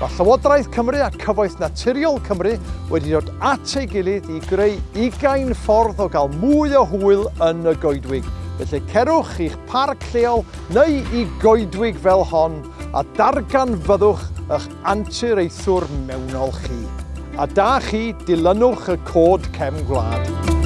Mae Llywodraeth Cymru a Cyfoeth Naturiol Cymru wedi dod at ei gilydd i greu 20 ffordd o gael mwy o hwyl yn y goedwig. Felly cerwch i'ch parc lleol neu i goedwig fel hon a darganfyddwch eich antireithwr mewnol chi. A da chi dilynwch y cod cefn gwlad.